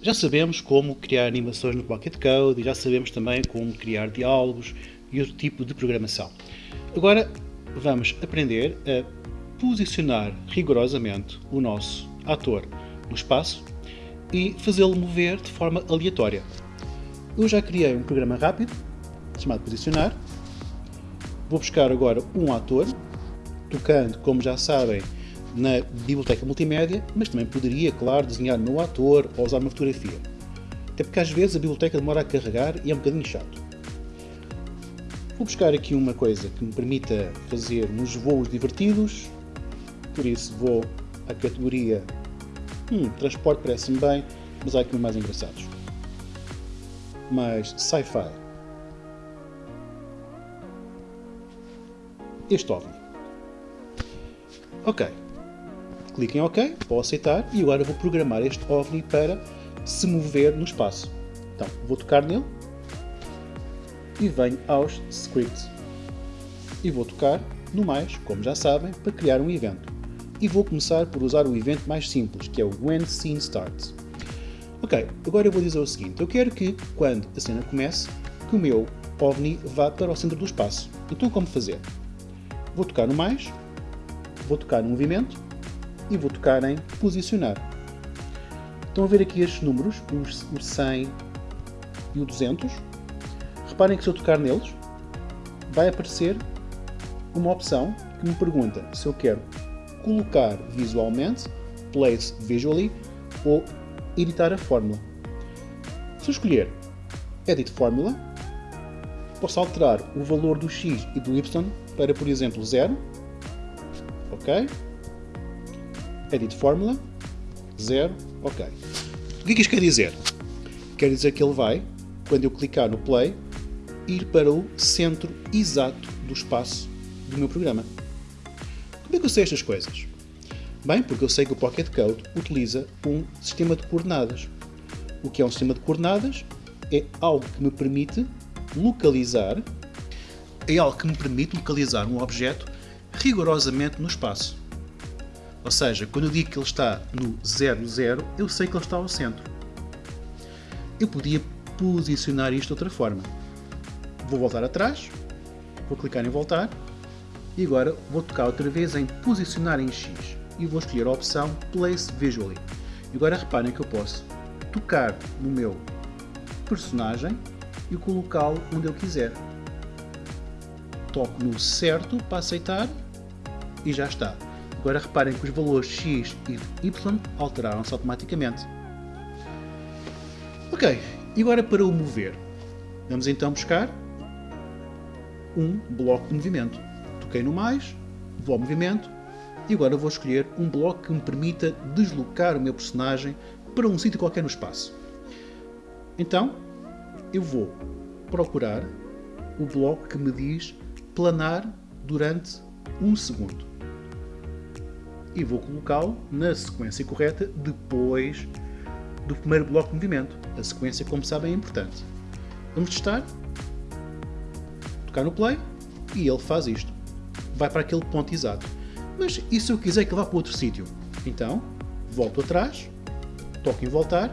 Já sabemos como criar animações no Pocket Code e já sabemos também como criar diálogos e outro tipo de programação. Agora vamos aprender a posicionar rigorosamente o nosso ator no espaço e fazê-lo mover de forma aleatória. Eu já criei um programa rápido chamado Posicionar. Vou buscar agora um ator, tocando, como já sabem, na biblioteca multimédia, mas também poderia, claro, desenhar no ator ou usar uma fotografia. Até porque às vezes a biblioteca demora a carregar e é um bocadinho chato. Vou buscar aqui uma coisa que me permita fazer uns voos divertidos, por isso vou à categoria hum, transporte parece-me bem, mas há aqui mais engraçados. Mais sci-fi. Este OVNI. Ok, clique em OK, vou aceitar e agora vou programar este OVNI para se mover no espaço. Então, vou tocar nele e venho aos scripts. E vou tocar no mais, como já sabem, para criar um evento. E vou começar por usar o evento mais simples, que é o When Scene Starts. Ok, agora eu vou dizer o seguinte, eu quero que, quando a cena comece, que o meu OVNI vá para o centro do espaço. Então como fazer? Vou tocar no mais, vou tocar no movimento e vou tocar em posicionar. Estão a ver aqui estes números, o 100 e o 200. Reparem que se eu tocar neles, vai aparecer uma opção que me pergunta se eu quero colocar visualmente, place visually, ou editar a fórmula. Se eu escolher Edit Formula, posso alterar o valor do x e do y para, por exemplo, 0. Ok? Edit Formula, 0, ok. O que é que isto quer dizer? Quer dizer que ele vai, quando eu clicar no Play, ir para o centro exato do espaço do meu programa. Como é que eu sei estas coisas? Bem, porque eu sei que o Pocket Code utiliza um sistema de coordenadas. O que é um sistema de coordenadas? É algo que me permite localizar é algo que me permite localizar um objeto rigorosamente no espaço. Ou seja, quando eu digo que ele está no 0, 0, eu sei que ele está ao centro. Eu podia posicionar isto de outra forma. Vou voltar atrás, vou clicar em voltar e agora vou tocar outra vez em posicionar em X e vou escolher a opção Place Visually. E agora reparem que eu posso tocar no meu personagem e colocá-lo onde eu quiser. Toco no certo para aceitar e já está. Agora reparem que os valores x e y alteraram-se automaticamente. Ok, e agora para o mover. Vamos então buscar um bloco de movimento. Toquei no mais, vou ao movimento e agora vou escolher um bloco que me permita deslocar o meu personagem para um sítio qualquer no espaço. Então, eu vou procurar o bloco que me diz planar durante um segundo e vou colocá-lo na sequência correta depois do primeiro bloco de movimento. A sequência, como sabem, é importante. Vamos testar. Tocar no play e ele faz isto. Vai para aquele ponto exato. Mas e se eu quiser que vá para outro sítio? Então, volto atrás, toco em voltar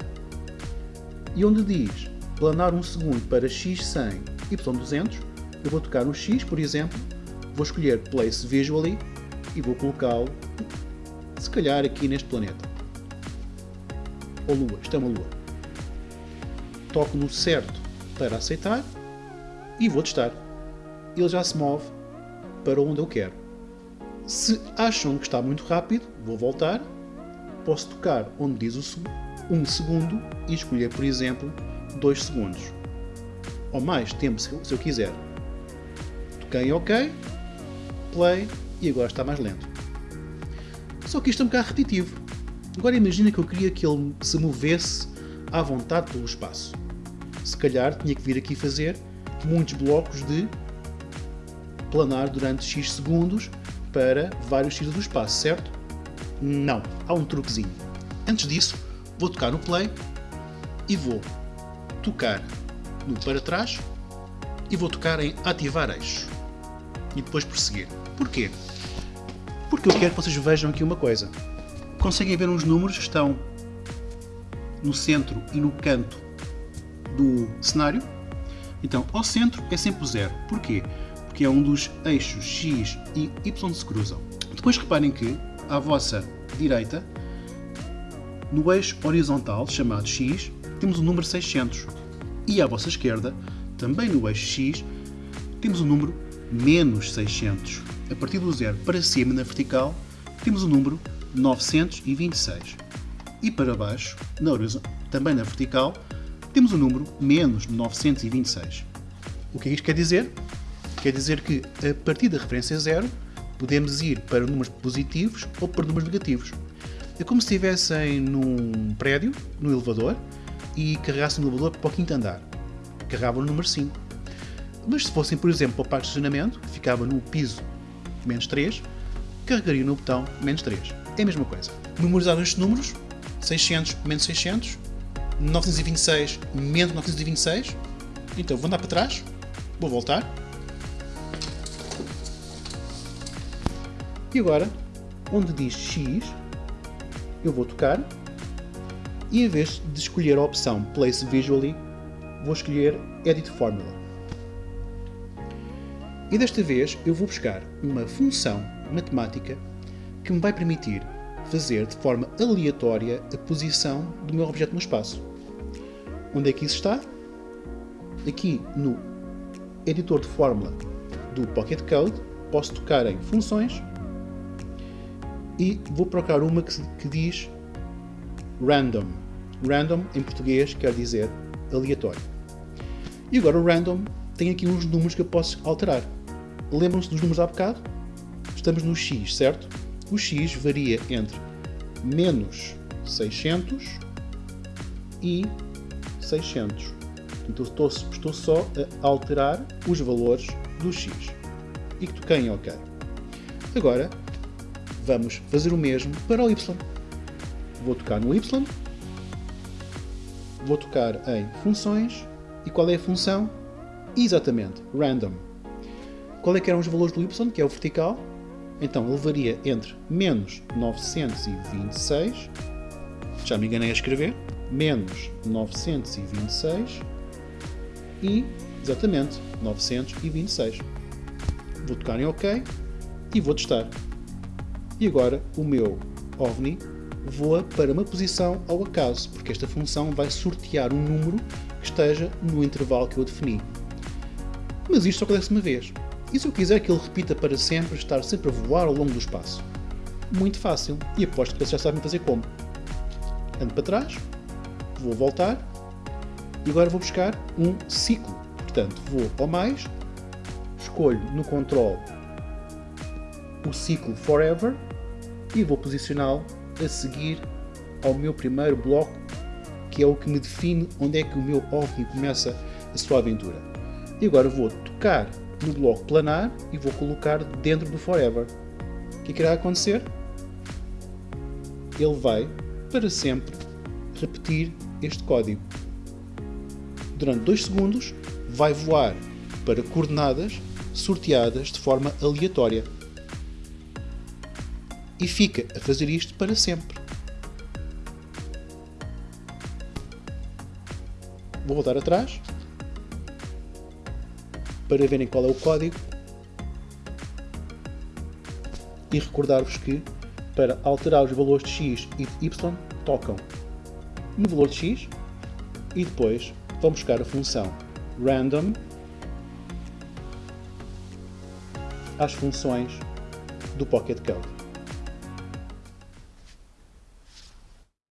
e onde diz planar um segundo para x100, y200, eu vou tocar no x, por exemplo, vou escolher Place Visually e vou colocá-lo se calhar aqui neste planeta. Ou Lua, isto é uma Lua. Toco no certo para aceitar e vou testar. Ele já se move para onde eu quero. Se acham que está muito rápido, vou voltar. Posso tocar onde diz o 1 um segundo e escolher, por exemplo, 2 segundos. Ou mais tempo se eu quiser. Toquei em OK, play e agora está mais lento. Só que isto é um bocado repetitivo. Agora imagina que eu queria que ele se movesse à vontade pelo espaço. Se calhar tinha que vir aqui fazer muitos blocos de planar durante X segundos para vários X do espaço, certo? Não, há um truquezinho. Antes disso, vou tocar no play e vou tocar no para trás e vou tocar em ativar eixo e depois prosseguir. Porquê? Porque eu quero que vocês vejam aqui uma coisa. Conseguem ver uns números que estão no centro e no canto do cenário. Então, ao centro é sempre o zero. Porquê? Porque é um dos eixos X e Y se cruzam. Depois reparem que, à vossa direita, no eixo horizontal, chamado X, temos o número 600. E à vossa esquerda, também no eixo X, temos o número menos 600. A partir do zero para cima, na vertical, temos o número 926. E para baixo, na também na vertical, temos o número menos 926. O que é isto quer dizer? Quer dizer que, a partir da referência zero, podemos ir para números positivos ou para números negativos. É como se estivessem num prédio, no elevador, e carregassem o elevador para o quinto andar. Carregavam o número 5. Mas se fossem, por exemplo, para o parque de estacionamento, ficava no piso menos 3, carregariam no botão menos 3. É a mesma coisa. Memorizaram estes números, 600 menos 600, 926 menos 926. Então vou andar para trás, vou voltar. E agora, onde diz X, eu vou tocar e em vez de escolher a opção Place Visually, vou escolher Edit Formula. E desta vez eu vou buscar uma função matemática que me vai permitir fazer de forma aleatória a posição do meu objeto no espaço. Onde é que isso está? Aqui no editor de fórmula do Pocket Code, posso tocar em funções e vou procurar uma que, que diz random. Random em português quer dizer aleatório. E agora o random tem aqui uns números que eu posso alterar. Lembram-se dos números há bocado? Estamos no x, certo? O x varia entre menos 600 e 600. Então estou, estou só a alterar os valores do x. E que toquei em OK. Agora vamos fazer o mesmo para o y. Vou tocar no y, vou tocar em funções e qual é a função? Exatamente, random. Qual é que eram os valores do y, que é o vertical? Então ele varia entre menos 926, já me enganei a escrever, menos 926 e, exatamente, 926. Vou tocar em OK e vou testar. E agora o meu OVNI voa para uma posição ao acaso, porque esta função vai sortear um número que esteja no intervalo que eu defini. Mas isto só acontece uma vez. E se eu quiser que ele repita para sempre, estar sempre a voar ao longo do espaço? Muito fácil, e aposto que vocês já sabem fazer como. Ando para trás, vou voltar, e agora vou buscar um ciclo. Portanto, vou ao mais, escolho no control o ciclo Forever e vou posicioná-lo a seguir ao meu primeiro bloco, que é o que me define onde é que o meu OVNI começa a sua aventura. E agora vou tocar no bloco planar e vou colocar dentro do Forever. O que, é irá acontecer? Ele vai, para sempre, repetir este código. Durante 2 segundos, vai voar para coordenadas sorteadas de forma aleatória e fica a fazer isto para sempre. Vou voltar atrás para verem qual é o código e recordar-vos que para alterar os valores de x e de y tocam no valor de x e depois vão buscar a função random às funções do Pocket Code.